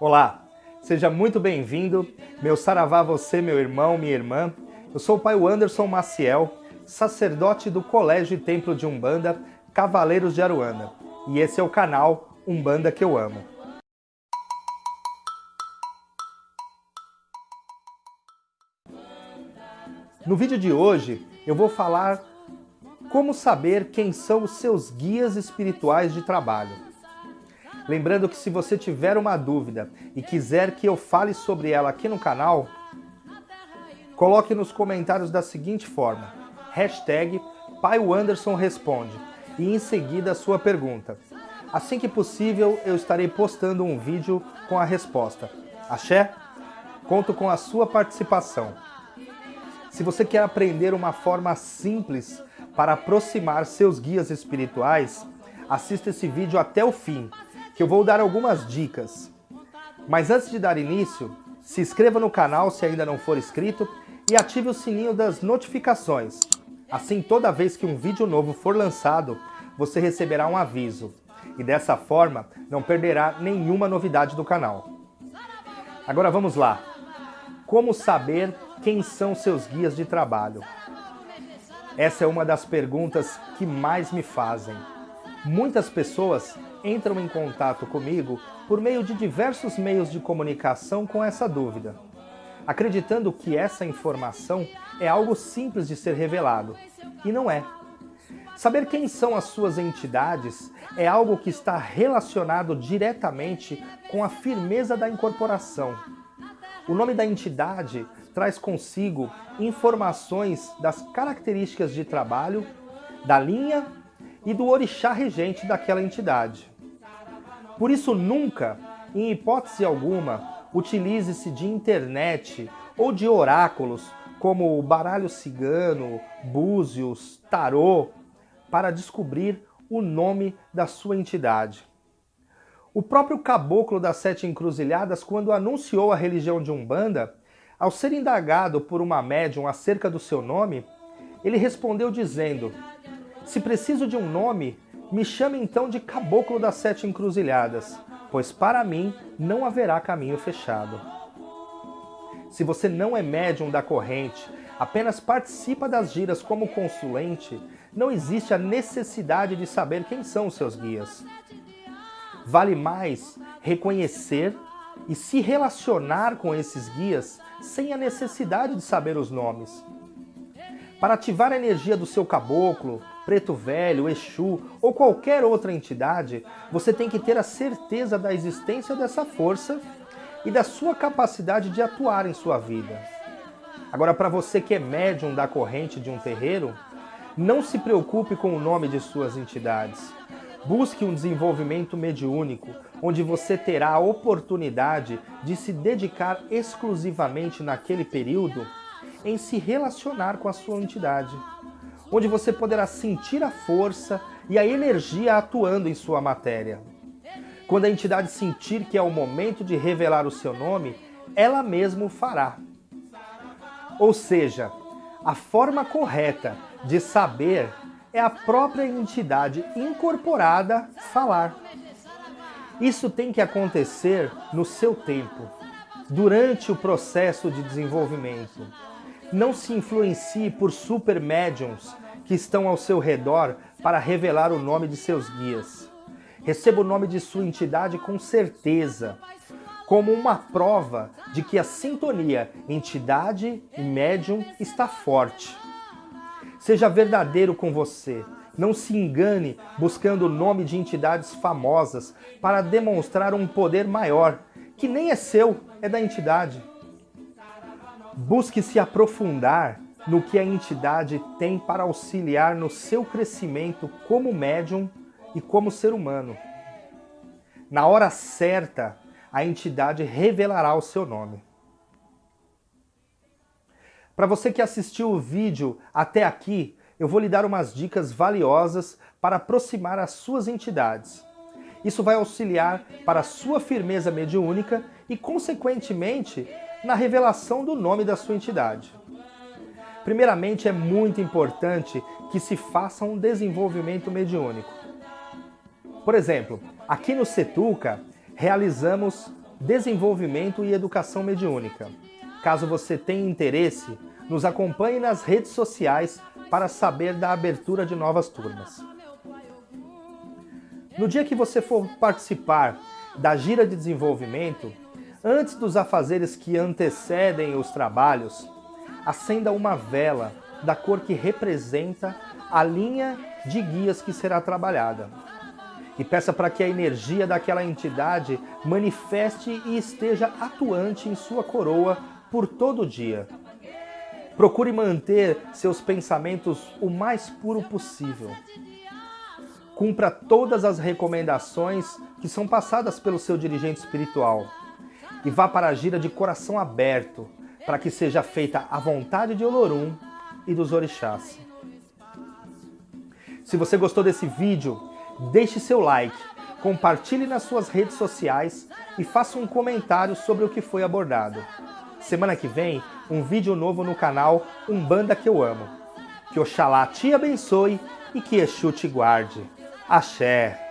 Olá, seja muito bem-vindo, meu saravá você, meu irmão, minha irmã. Eu sou o pai Anderson Maciel, sacerdote do Colégio e Templo de Umbanda, Cavaleiros de Aruanda. E esse é o canal Umbanda que eu amo. No vídeo de hoje, eu vou falar como saber quem são os seus guias espirituais de trabalho. Lembrando que se você tiver uma dúvida e quiser que eu fale sobre ela aqui no canal, coloque nos comentários da seguinte forma, hashtag Responde e em seguida a sua pergunta. Assim que possível, eu estarei postando um vídeo com a resposta. Axé? Conto com a sua participação. Se você quer aprender uma forma simples para aproximar seus guias espirituais, assista esse vídeo até o fim que eu vou dar algumas dicas. Mas antes de dar início, se inscreva no canal se ainda não for inscrito e ative o sininho das notificações. Assim, toda vez que um vídeo novo for lançado, você receberá um aviso. E dessa forma, não perderá nenhuma novidade do canal. Agora vamos lá. Como saber quem são seus guias de trabalho? Essa é uma das perguntas que mais me fazem. Muitas pessoas entram em contato comigo por meio de diversos meios de comunicação com essa dúvida, acreditando que essa informação é algo simples de ser revelado, e não é. Saber quem são as suas entidades é algo que está relacionado diretamente com a firmeza da incorporação. O nome da entidade traz consigo informações das características de trabalho, da linha e do orixá regente daquela entidade. Por isso, nunca, em hipótese alguma, utilize-se de internet ou de oráculos como o baralho cigano, búzios, tarô, para descobrir o nome da sua entidade. O próprio caboclo das sete encruzilhadas, quando anunciou a religião de Umbanda, ao ser indagado por uma médium acerca do seu nome, ele respondeu dizendo se preciso de um nome, me chame então de Caboclo das Sete Encruzilhadas, pois para mim não haverá caminho fechado. Se você não é médium da corrente, apenas participa das giras como consulente, não existe a necessidade de saber quem são os seus guias. Vale mais reconhecer e se relacionar com esses guias sem a necessidade de saber os nomes. Para ativar a energia do seu caboclo, preto velho, Exu ou qualquer outra entidade, você tem que ter a certeza da existência dessa força e da sua capacidade de atuar em sua vida. Agora, para você que é médium da corrente de um terreiro, não se preocupe com o nome de suas entidades. Busque um desenvolvimento mediúnico, onde você terá a oportunidade de se dedicar exclusivamente naquele período em se relacionar com a sua entidade, onde você poderá sentir a força e a energia atuando em sua matéria. Quando a entidade sentir que é o momento de revelar o seu nome, ela mesma o fará. Ou seja, a forma correta de saber é a própria entidade incorporada falar. Isso tem que acontecer no seu tempo, durante o processo de desenvolvimento. Não se influencie por super médiums que estão ao seu redor para revelar o nome de seus guias. Receba o nome de sua entidade com certeza, como uma prova de que a sintonia entidade e médium está forte. Seja verdadeiro com você. Não se engane buscando o nome de entidades famosas para demonstrar um poder maior, que nem é seu, é da entidade. Busque se aprofundar no que a entidade tem para auxiliar no seu crescimento como médium e como ser humano. Na hora certa, a entidade revelará o seu nome. Para você que assistiu o vídeo até aqui, eu vou lhe dar umas dicas valiosas para aproximar as suas entidades. Isso vai auxiliar para a sua firmeza mediúnica e, consequentemente, na revelação do nome da sua entidade. Primeiramente, é muito importante que se faça um desenvolvimento mediúnico. Por exemplo, aqui no Setuca, realizamos desenvolvimento e educação mediúnica. Caso você tenha interesse, nos acompanhe nas redes sociais para saber da abertura de novas turmas. No dia que você for participar da gira de desenvolvimento, antes dos afazeres que antecedem os trabalhos, acenda uma vela da cor que representa a linha de guias que será trabalhada. E peça para que a energia daquela entidade manifeste e esteja atuante em sua coroa por todo o dia. Procure manter seus pensamentos o mais puro possível. Cumpra todas as recomendações que são passadas pelo seu dirigente espiritual. E vá para a gira de coração aberto, para que seja feita a vontade de Olorum e dos orixás. Se você gostou desse vídeo, deixe seu like, compartilhe nas suas redes sociais e faça um comentário sobre o que foi abordado. Semana que vem, um vídeo novo no canal Umbanda que eu amo. Que Oxalá te abençoe e que Exu te guarde. Axé!